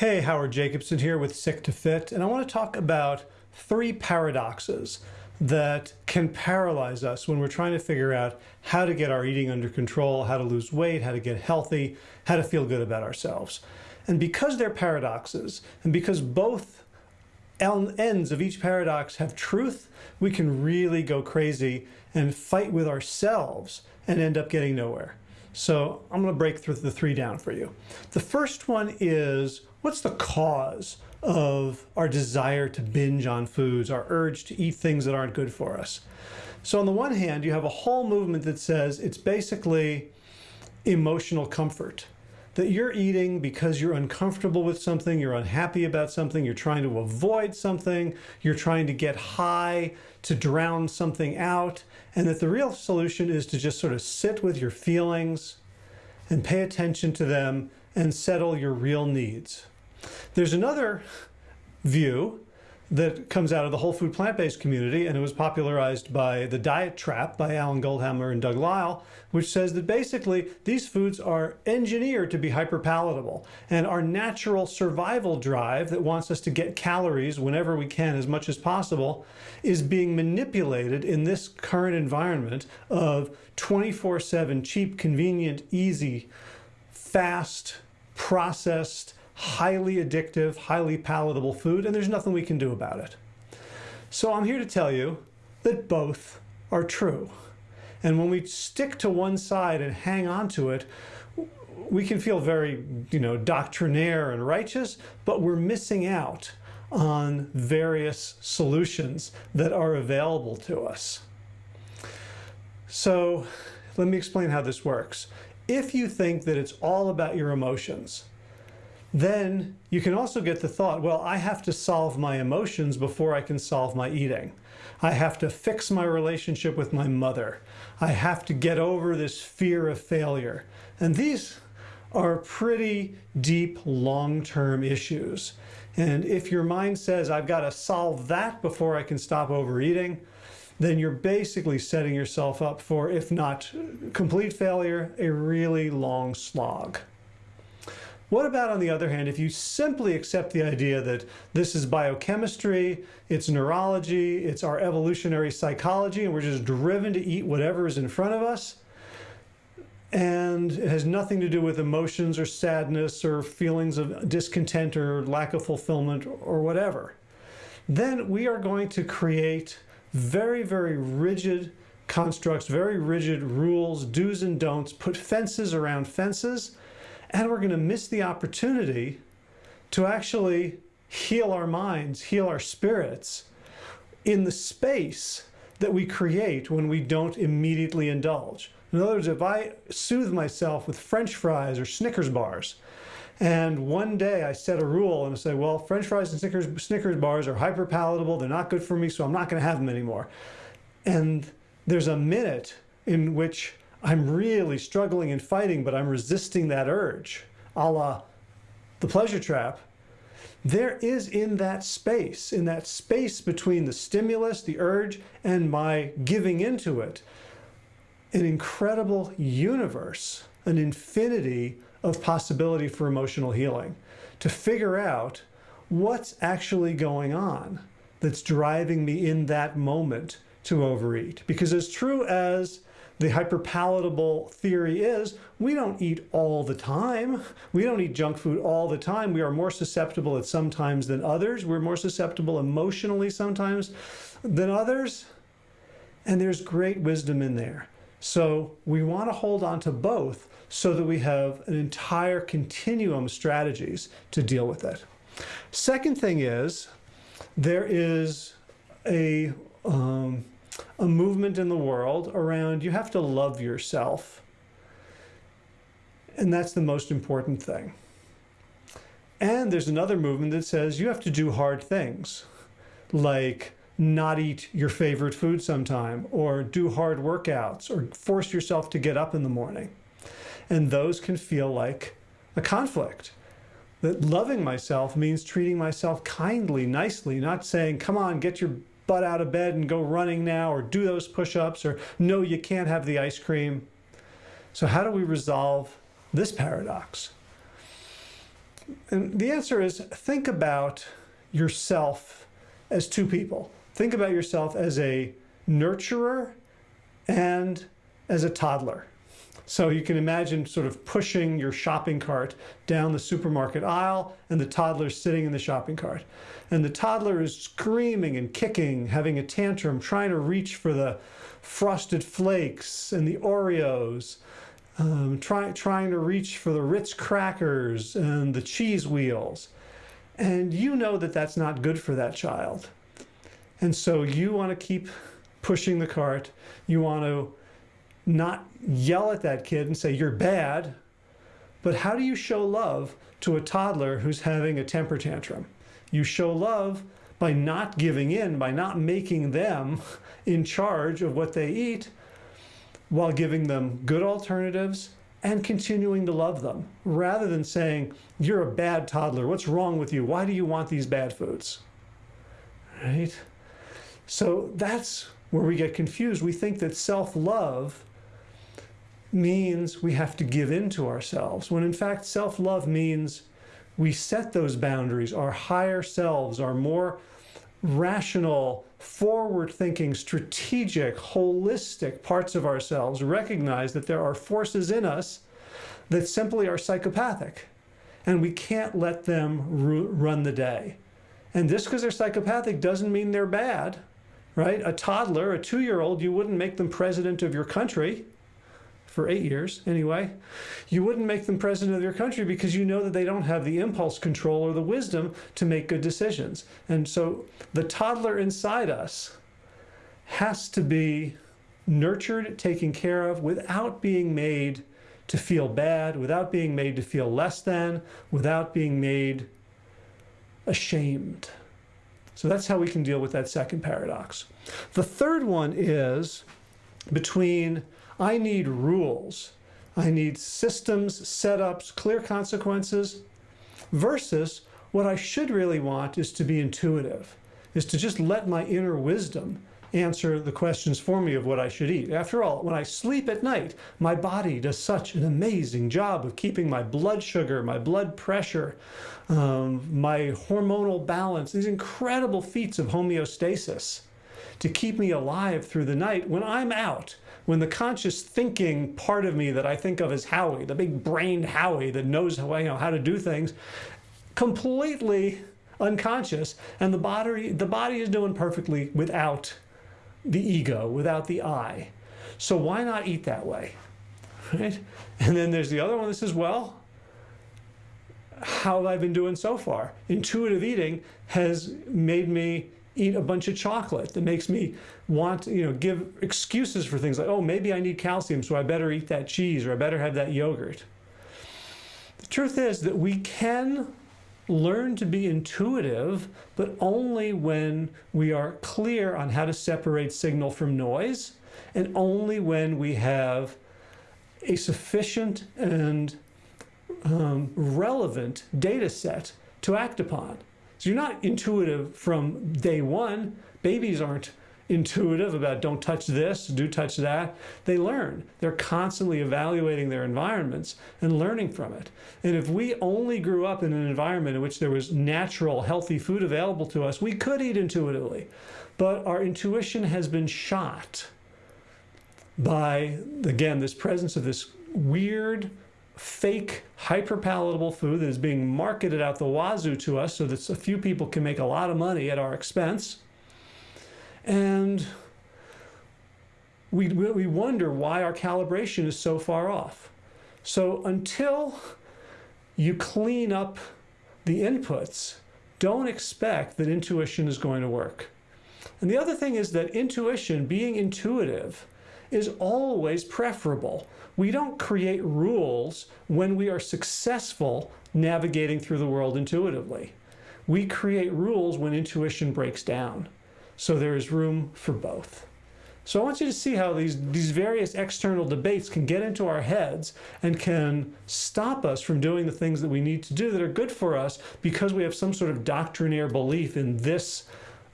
Hey, Howard Jacobson here with Sick to Fit, and I want to talk about three paradoxes that can paralyze us when we're trying to figure out how to get our eating under control, how to lose weight, how to get healthy, how to feel good about ourselves. And because they're paradoxes, and because both ends of each paradox have truth, we can really go crazy and fight with ourselves and end up getting nowhere. So I'm going to break through the three down for you. The first one is what's the cause of our desire to binge on foods, our urge to eat things that aren't good for us? So on the one hand, you have a whole movement that says it's basically emotional comfort that you're eating because you're uncomfortable with something, you're unhappy about something, you're trying to avoid something, you're trying to get high to drown something out, and that the real solution is to just sort of sit with your feelings and pay attention to them and settle your real needs. There's another view that comes out of the whole food plant-based community and it was popularized by the diet trap by Alan Goldhamer and Doug Lisle, which says that basically these foods are engineered to be hyperpalatable and our natural survival drive that wants us to get calories whenever we can as much as possible is being manipulated in this current environment of 24-7 cheap convenient easy fast processed highly addictive, highly palatable food, and there's nothing we can do about it. So I'm here to tell you that both are true. And when we stick to one side and hang on to it, we can feel very, you know, doctrinaire and righteous, but we're missing out on various solutions that are available to us. So let me explain how this works. If you think that it's all about your emotions, then you can also get the thought, well, I have to solve my emotions before I can solve my eating. I have to fix my relationship with my mother. I have to get over this fear of failure. And these are pretty deep, long-term issues. And if your mind says, I've got to solve that before I can stop overeating, then you're basically setting yourself up for, if not complete failure, a really long slog. What about, on the other hand, if you simply accept the idea that this is biochemistry, it's neurology, it's our evolutionary psychology, and we're just driven to eat whatever is in front of us, and it has nothing to do with emotions or sadness or feelings of discontent or lack of fulfillment or whatever, then we are going to create very, very rigid constructs, very rigid rules, do's and don'ts, put fences around fences, and we're going to miss the opportunity to actually heal our minds, heal our spirits in the space that we create when we don't immediately indulge. In other words, if I soothe myself with french fries or Snickers bars, and one day I set a rule and I say, well, french fries and Snickers, Snickers bars are hyper palatable, they're not good for me, so I'm not going to have them anymore. And there's a minute in which I'm really struggling and fighting, but I'm resisting that urge, a la the pleasure trap, there is in that space, in that space between the stimulus, the urge, and my giving into it, an incredible universe, an infinity of possibility for emotional healing, to figure out what's actually going on that's driving me in that moment to overeat. Because as true as the hyperpalatable theory is we don't eat all the time. We don't eat junk food all the time. We are more susceptible at some times than others. We're more susceptible emotionally sometimes than others. And there's great wisdom in there. So we want to hold on to both so that we have an entire continuum of strategies to deal with it. Second thing is there is a um, a movement in the world around you have to love yourself. And that's the most important thing. And there's another movement that says you have to do hard things, like not eat your favorite food sometime, or do hard workouts, or force yourself to get up in the morning. And those can feel like a conflict. That loving myself means treating myself kindly, nicely, not saying, come on, get your butt out of bed and go running now or do those push-ups or no, you can't have the ice cream. So how do we resolve this paradox? And the answer is think about yourself as two people. Think about yourself as a nurturer and as a toddler. So you can imagine sort of pushing your shopping cart down the supermarket aisle and the toddler sitting in the shopping cart. And the toddler is screaming and kicking, having a tantrum, trying to reach for the frosted flakes and the Oreos, um, try, trying to reach for the Ritz crackers and the cheese wheels. And you know that that's not good for that child. And so you want to keep pushing the cart. You want to not yell at that kid and say, you're bad. But how do you show love to a toddler who's having a temper tantrum? You show love by not giving in, by not making them in charge of what they eat, while giving them good alternatives and continuing to love them, rather than saying, you're a bad toddler, what's wrong with you? Why do you want these bad foods? Right? So that's where we get confused. We think that self-love means we have to give in to ourselves, when in fact self-love means we set those boundaries. Our higher selves, our more rational, forward-thinking, strategic, holistic parts of ourselves recognize that there are forces in us that simply are psychopathic, and we can't let them run the day. And just because they're psychopathic doesn't mean they're bad, right? A toddler, a two-year-old, you wouldn't make them president of your country for eight years anyway, you wouldn't make them president of your country because you know that they don't have the impulse control or the wisdom to make good decisions. And so the toddler inside us has to be nurtured, taken care of without being made to feel bad, without being made to feel less than, without being made ashamed. So that's how we can deal with that second paradox. The third one is between I need rules. I need systems, setups, clear consequences, versus what I should really want is to be intuitive, is to just let my inner wisdom answer the questions for me of what I should eat. After all, when I sleep at night, my body does such an amazing job of keeping my blood sugar, my blood pressure, um, my hormonal balance, these incredible feats of homeostasis to keep me alive through the night when I'm out when the conscious thinking part of me that I think of as Howie, the big brained Howie that knows how, you know, how to do things, completely unconscious, and the body, the body is doing perfectly without the ego, without the I. So why not eat that way? Right? And then there's the other one that says, well, how have I been doing so far? Intuitive eating has made me eat a bunch of chocolate that makes me want, you know, give excuses for things like, oh, maybe I need calcium, so I better eat that cheese or I better have that yogurt. The truth is that we can learn to be intuitive, but only when we are clear on how to separate signal from noise and only when we have a sufficient and um, relevant data set to act upon. So you're not intuitive from day one. Babies aren't intuitive about don't touch this, do touch that. They learn. They're constantly evaluating their environments and learning from it. And if we only grew up in an environment in which there was natural, healthy food available to us, we could eat intuitively. But our intuition has been shot by, again, this presence of this weird, fake hyper-palatable food that is being marketed out the wazoo to us so that a few people can make a lot of money at our expense. And we, we wonder why our calibration is so far off. So until you clean up the inputs, don't expect that intuition is going to work. And the other thing is that intuition, being intuitive, is always preferable. We don't create rules when we are successful navigating through the world intuitively. We create rules when intuition breaks down. So there is room for both. So I want you to see how these, these various external debates can get into our heads and can stop us from doing the things that we need to do that are good for us because we have some sort of doctrinaire belief in this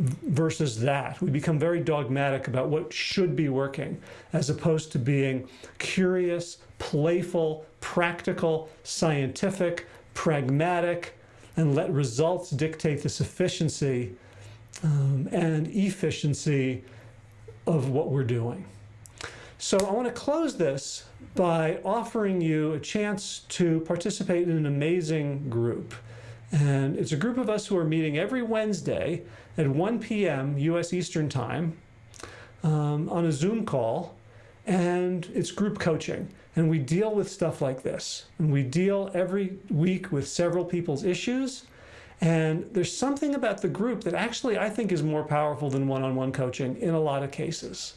versus that. We become very dogmatic about what should be working as opposed to being curious, playful, practical, scientific, pragmatic, and let results dictate the sufficiency um, and efficiency of what we're doing. So I want to close this by offering you a chance to participate in an amazing group. And it's a group of us who are meeting every Wednesday at 1 p.m. U.S. Eastern Time um, on a Zoom call. And it's group coaching. And we deal with stuff like this. And we deal every week with several people's issues. And there's something about the group that actually I think is more powerful than one-on-one -on -one coaching in a lot of cases.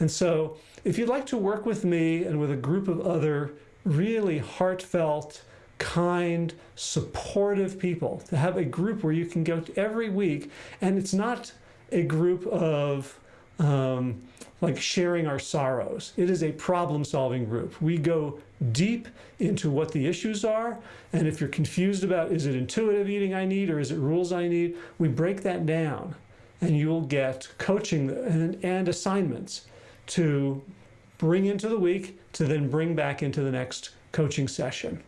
And so if you'd like to work with me and with a group of other really heartfelt, kind, supportive people, to have a group where you can go every week, and it's not a group of um, like sharing our sorrows. It is a problem solving group. We go deep into what the issues are. And if you're confused about, is it intuitive eating I need or is it rules I need? We break that down and you will get coaching and, and assignments to bring into the week to then bring back into the next coaching session.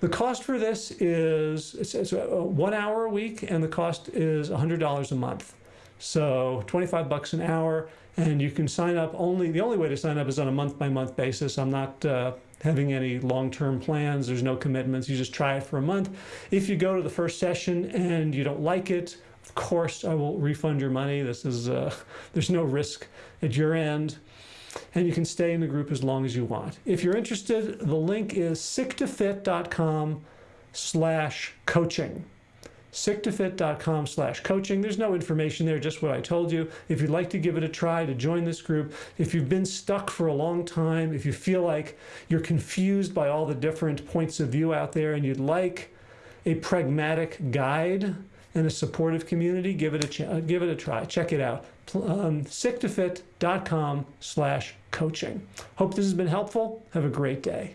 The cost for this is it's, it's one hour a week and the cost is $100 a month. So 25 bucks an hour and you can sign up only, the only way to sign up is on a month by month basis. I'm not uh, having any long-term plans. There's no commitments. You just try it for a month. If you go to the first session and you don't like it, of course, I will refund your money. This is, uh, there's no risk at your end. And you can stay in the group as long as you want. If you're interested, the link is sicktofit.com slash coaching sicktofit.com slash coaching. There's no information there, just what I told you. If you'd like to give it a try to join this group, if you've been stuck for a long time, if you feel like you're confused by all the different points of view out there and you'd like a pragmatic guide and a supportive community, give it a, give it a try. Check it out. Um, sicktofit.com slash coaching. Hope this has been helpful. Have a great day.